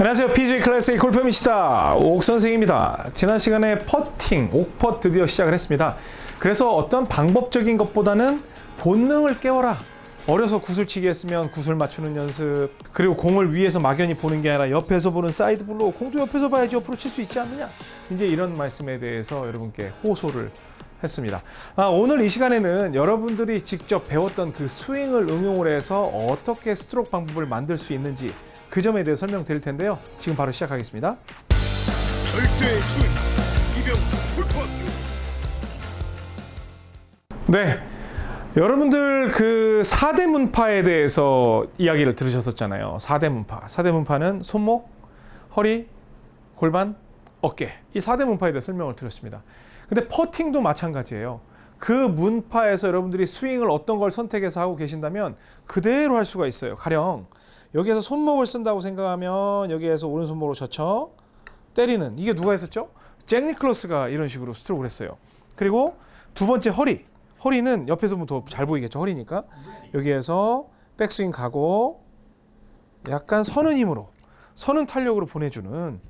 안녕하세요. PGA 클래스의 골프미시다. 옥 선생입니다. 지난 시간에 퍼팅, 옥퍼 드디어 시작을 했습니다. 그래서 어떤 방법적인 것보다는 본능을 깨워라. 어려서 구슬치기 했으면 구슬 맞추는 연습 그리고 공을 위에서 막연히 보는 게 아니라 옆에서 보는 side blow 공도 옆에서 봐야지 옆으로 칠 수 있지 않느냐 이제 이런 말씀에 대해서 여러분께 호소를 했습니다 아, 오늘 이 시간에는 여러분들이 직접 배웠던 그 스윙을 응용을 해서 어떻게 스트로크 방법을 만들 수 있는지 그 점에 대해 설명드릴 텐데요 지금 바로 시작하겠습니다 절대의 스윙 이병 골프학교 네. 여러분들 그 4대 문파에 대해서 이야기를 들으셨었잖아요. 4대 문파. 4대 문파는 손목, 허리, 골반, 어깨. 이 4대 문파에 대해 설명을 드렸습니다. 근데 퍼팅도 마찬가지예요. 그 문파에서 여러분들이 스윙을 어떤 걸 선택해서 하고 계신다면 그대로 할 수가 있어요. 가령 여기에서 손목을 쓴다고 생각하면 여기에서 오른손목으로 젖혀 때리는 이게 누가 했었죠? 잭 니클러스가 이런 식으로 스트로크를 했어요. 그리고 두 번째 허리. 허리는 옆에서 보면 더 잘 보이겠죠. 허리니까. 여기에서 백스윙 가고 약간 서는 힘으로 서는 탄력으로 보내주는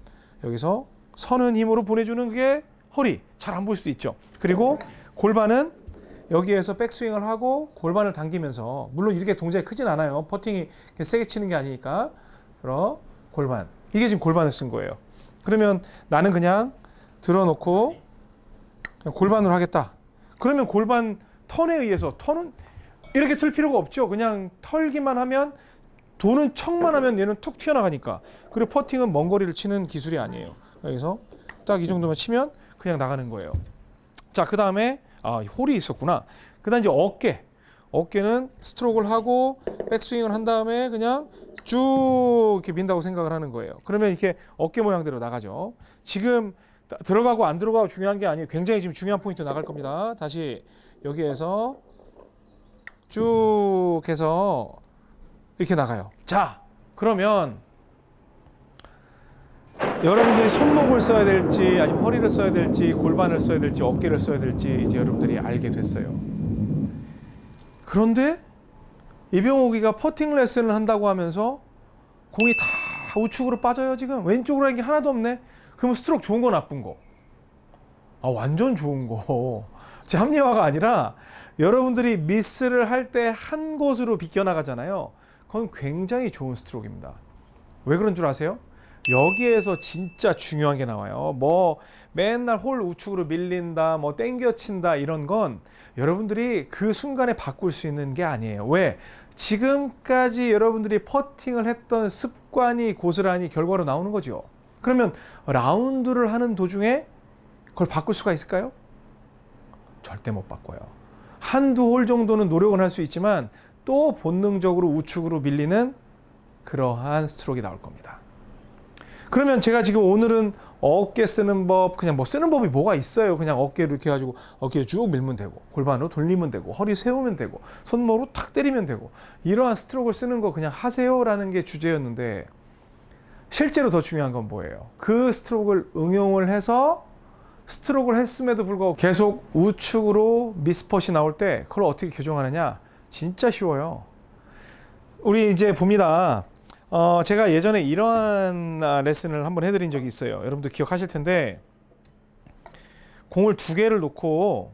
여기서 서는 힘으로 보내주는 게 허리. 잘 안 보일 수도 있죠. 그리고 골반은 여기에서 백스윙을 하고 골반을 당기면서 물론 이렇게 동작이 크진 않아요. 퍼팅이 세게 치는 게 아니니까. 들어 골반. 이게 지금 골반을 쓴 거예요. 그러면 나는 그냥 들어놓고 그냥 골반으로 하겠다. 그러면 골반 턴에 의해서 턴은 이렇게 틀 필요가 없죠. 그냥 털기만 하면 도는 척만 하면 얘는 툭 튀어나가니까. 그리고 퍼팅은 먼 거리를 치는 기술이 아니에요. 여기서 딱 이 정도만 치면 그냥 나가는 거예요. 자, 그 다음에 아, 홀이 있었구나. 그 다음 이제 어깨. 어깨는 스트로크를 하고 백스윙을 한 다음에 그냥 쭉 이렇게 민다고 생각을 하는 거예요. 그러면 이렇게 어깨 모양대로 나가죠. 지금 들어가고 안 들어가고 중요한 게 아니에요. 굉장히 지금 중요한 포인트 나갈 겁니다. 다시 여기에서 쭉 해서 이렇게 나가요. 자, 그러면 여러분들이 손목을 써야 될지 아니면 허리를 써야 될지 골반을 써야 될지 어깨를 써야 될지 이제 여러분들이 알게 됐어요. 그런데 이병옥이가 퍼팅 레슨을 한다고 하면서 공이 다 우측으로 빠져요 지금 왼쪽으로 하는 게 하나도 없네. 그러면 스트로크 좋은 거 나쁜 거? 아 완전 좋은 거. 제 합리화가 아니라 여러분들이 미스를 할 때 한 곳으로 비껴나가잖아요. 그건 굉장히 좋은 스트로크입니다. 왜 그런 줄 아세요? 여기에서 진짜 중요한 게 나와요. 뭐 맨날 홀 우측으로 밀린다, 뭐 땡겨친다 이런 건 여러분들이 그 순간에 바꿀 수 있는 게 아니에요. 왜? 지금까지 여러분들이 퍼팅을 했던 습관이 고스란히 결과로 나오는 거죠. 그러면 라운드를 하는 도중에 그걸 바꿀 수가 있을까요? 절대 못 바꿔요. 한두 홀 정도는 노력은 할수 있지만 또 본능적으로 우측으로 밀리는 그러한 스트로크가 나올 겁니다. 그러면 제가 지금 오늘은 어깨 쓰는 법, 그냥 뭐 쓰는 법이 뭐가 있어요. 그냥 어깨를 이렇게 해가지고 어깨를 쭉 밀면 되고, 골반으로 돌리면 되고, 허리 세우면 되고, 손목으로 탁 때리면 되고, 이러한 스트로크를 쓰는 거 그냥 하세요 라는 게 주제였는데, 실제로 더 중요한 건 뭐예요? 그 스트로크를 응용을 해서 스트로크를 했음에도 불구하고 계속 우측으로 miss putt이 나올 때 그걸 어떻게 교정하느냐? 진짜 쉬워요. 우리 이제 봅니다. 어, 제가 예전에 이러한 레슨을 한번 해드린 적이 있어요. 여러분들 기억하실 텐데 공을 두 개를 놓고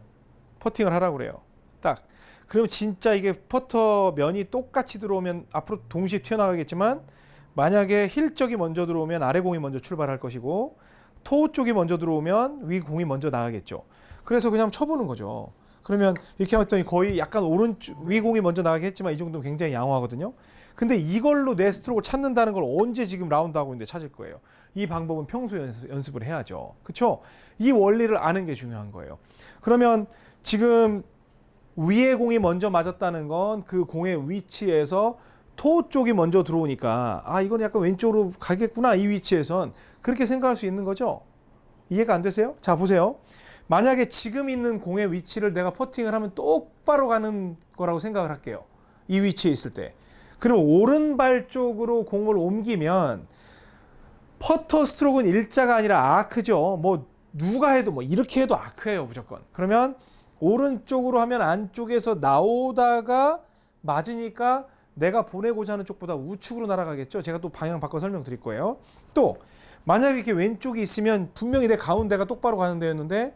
퍼팅을 하라고 그래요. 딱. 그러면 진짜 이게 퍼터 면이 똑같이 들어오면 앞으로 동시에 튀어나가겠지만 만약에 힐 쪽이 먼저 들어오면 아래 공이 먼저 출발할 것이고 토 쪽이 먼저 들어오면 위 공이 먼저 나가겠죠. 그래서 그냥 쳐보는 거죠. 그러면 이렇게 했더니 거의 약간 오른쪽 위 공이 먼저 나가게 했지만 이 정도면 굉장히 양호하거든요. 근데 이걸로 내 스트로크를 찾는다는 걸 언제 지금 라운드 하고 있는데 찾을 거예요. 이 방법은 평소 연습, 연습 을 해야죠. 그렇죠? 이 원리를 아는 게 중요한 거예요. 그러면 지금 위에 공이 먼저 맞았다는 건 그 공의 위치에서 토 쪽이 먼저 들어오니까 아 이건 약간 왼쪽으로 가겠구나 이 위치에선 그렇게 생각할 수 있는 거죠. 이해가 안 되세요? 자 보세요. 만약에 지금 있는 공의 위치를 내가 퍼팅을 하면 똑바로 가는 거라고 생각을 할게요. 이 위치에 있을 때. 그럼 오른발 쪽으로 공을 옮기면 퍼터 스트로크는 일자가 아니라 아크죠. 뭐 누가 해도 뭐 이렇게 해도 아크예요 무조건. 그러면 오른쪽으로 하면 안쪽에서 나오다가 맞으니까 내가 보내고자 하는 쪽보다 우측으로 날아가겠죠. 제가 또 방향 바꿔 설명드릴 거예요. 또 만약에 이렇게 왼쪽이 있으면 분명히 내 가운데가 똑바로 가는 데였는데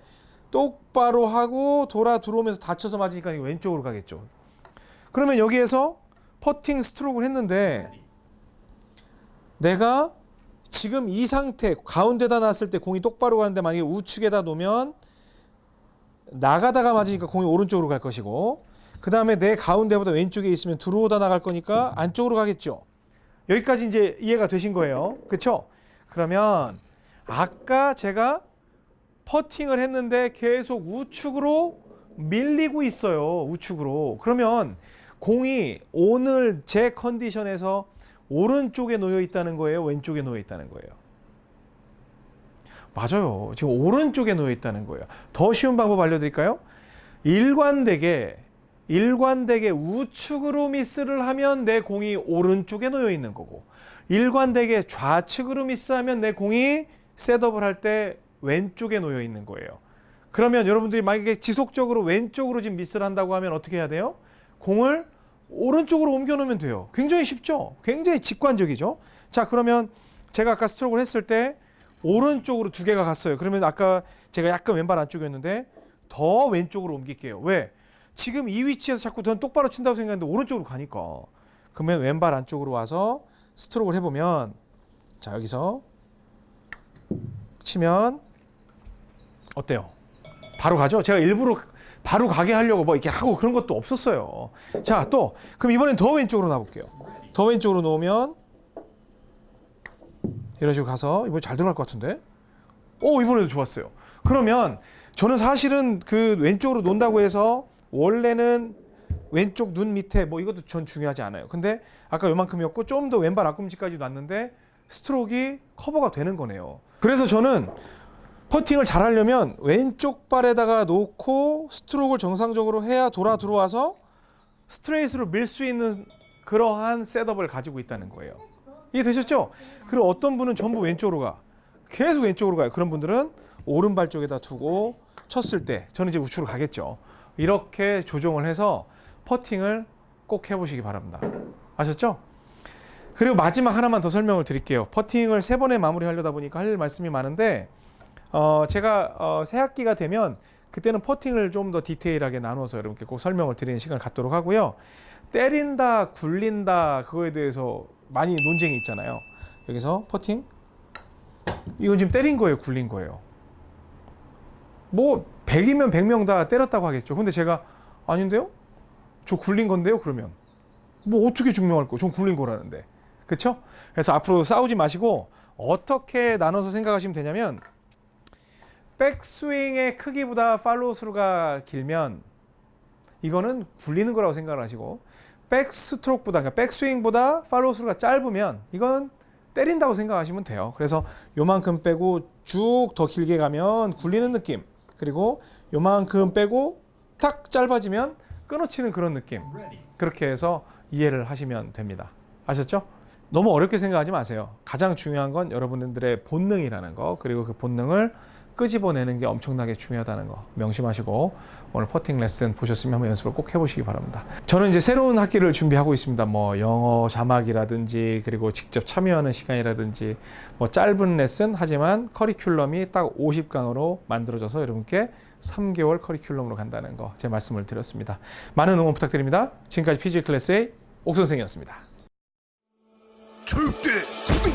똑바로 하고 돌아 들어오면서 다쳐서 맞으니까 왼쪽으로 가겠죠. 그러면 여기에서 퍼팅 스트로크를 했는데 내가 지금 이 상태 가운데다 놨을 때 공이 똑바로 가는데 만약에 우측에다 놓으면 나가다가 맞으니까 공이 오른쪽으로 갈 것이고 그 다음에 내 가운데보다 왼쪽에 있으면 들어오다 나갈 거니까 안쪽으로 가겠죠. 여기까지 이제 이해가 되신 거예요. 그렇죠? 그러면 아까 제가 퍼팅을 했는데 계속 우측으로 밀리고 있어요. 우측으로. 그러면 공이 오늘 제 컨디션에서 오른쪽에 놓여 있다는 거예요. 왼쪽에 놓여 있다는 거예요. 맞아요. 지금 오른쪽에 놓여 있다는 거예요. 더 쉬운 방법 알려드릴까요? 일관되게 일관되게 우측으로 미스를 하면 내 공이 오른쪽에 놓여 있는 거고 일관되게 좌측으로 미스하면 내 공이 셋업을 할 때 왼쪽에 놓여 있는 거예요. 그러면 여러분들이 만약에 지속적으로 왼쪽으로 지금 미스를 한다고 하면 어떻게 해야 돼요? 공을 오른쪽으로 옮겨 놓으면 돼요. 굉장히 쉽죠? 굉장히 직관적이죠? 자, 그러면 제가 아까 스트로크를 했을 때 오른쪽으로 두 개가 갔어요. 그러면 아까 제가 약간 왼발 안쪽이었는데 더 왼쪽으로 옮길게요. 왜? 지금 이 위치에서 자꾸 저는 똑바로 친다고 생각했는데 오른쪽으로 가니까. 그러면 왼발 안쪽으로 와서 스트로크를 해보면 자 여기서 치면 어때요? 바로 가죠? 제가 일부러 바로 가게 하려고 뭐 이렇게 하고 그런 것도 없었어요. 자, 또 그럼 이번엔 더 왼쪽으로 놔볼게요. 더 왼쪽으로 놓으면 이런 식으로 가서 이번 잘 들어갈 것 같은데? 오 이번에도 좋았어요. 그러면 저는 사실은 그 왼쪽으로 논다고 해서 원래는 왼쪽 눈 밑에 뭐 이것도 전 중요하지 않아요. 근데 아까 요만큼이었고 좀 더 왼발 앞꿈치까지 놨는데 스트로크가 커버가 되는 거네요. 그래서 저는 퍼팅을 잘 하려면 왼쪽 발에다가 놓고 스트로크를 정상적으로 해야 돌아 들어와서 스트레이트로 밀 수 있는 그러한 셋업을 가지고 있다는 거예요. 이해 되셨죠? 그리고 어떤 분은 전부 왼쪽으로 가. 계속 왼쪽으로 가요. 그런 분들은 오른발 쪽에다 두고 쳤을 때 저는 이제 우측으로 가겠죠. 이렇게 조정을 해서 퍼팅을 꼭 해보시기 바랍니다. 아셨죠? 그리고 마지막 하나만 더 설명을 드릴게요. 퍼팅을 세 번에 마무리하려다 보니까 할 말씀이 많은데 어, 제가 어, 새 학기가 되면 그때는 퍼팅을 좀 더 디테일하게 나눠서 여러분께 꼭 설명을 드리는 시간을 갖도록 하고요. 때린다, 굴린다 그거에 대해서 많이 논쟁이 있잖아요. 여기서 퍼팅 이건 지금 때린 거예요, 굴린 거예요. 뭐 100이면 100명 다 때렸다고 하겠죠. 근데 제가 아닌데요? 저 굴린 건데요, 그러면. 뭐 어떻게 증명할 거? 전 굴린 거라는데. 그렇죠? 그래서 앞으로 싸우지 마시고 어떻게 나눠서 생각하시면 되냐면 백스윙의 크기보다 팔로우 스루가 길면 이거는 굴리는 거라고 생각을 하시고 백스트로크보다 그러니까 백스윙보다 팔로우 스루가 짧으면 이건 때린다고 생각하시면 돼요. 그래서 요만큼 빼고 쭉 더 길게 가면 굴리는 느낌. 그리고 요만큼 빼고 탁 짧아지면 끊어치는 그런 느낌. 그렇게 해서 이해를 하시면 됩니다. 아셨죠? 너무 어렵게 생각하지 마세요. 가장 중요한 건 여러분들의 본능이라는 거 그리고 그 본능을 끄집어내는 게 엄청나게 중요하다는 거 명심하시고 오늘 퍼팅 레슨 보셨으면 한번 연습을 꼭 해보시기 바랍니다. 저는 이제 새로운 학기를 준비하고 있습니다. 뭐 영어 자막이라든지 그리고 직접 참여하는 시간이라든지 뭐 짧은 레슨 하지만 커리큘럼이 딱 50강으로 만들어져서 여러분께 3개월 커리큘럼으로 간다는 거 제 말씀을 드렸습니다. 많은 응원 부탁드립니다. 지금까지 PG 클래스의 옥선생이었습니다. 절대 구두